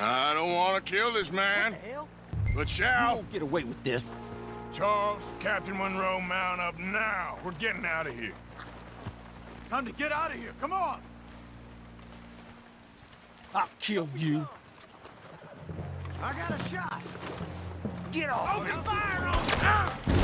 I don't want to kill this man, What the hell? but You shall. won't get away with this. Charles, Captain Monroe, mount up now. We're getting out of here. Time to get out of here. Come on. I'll kill you. I got a shot. Get off! Open fire on!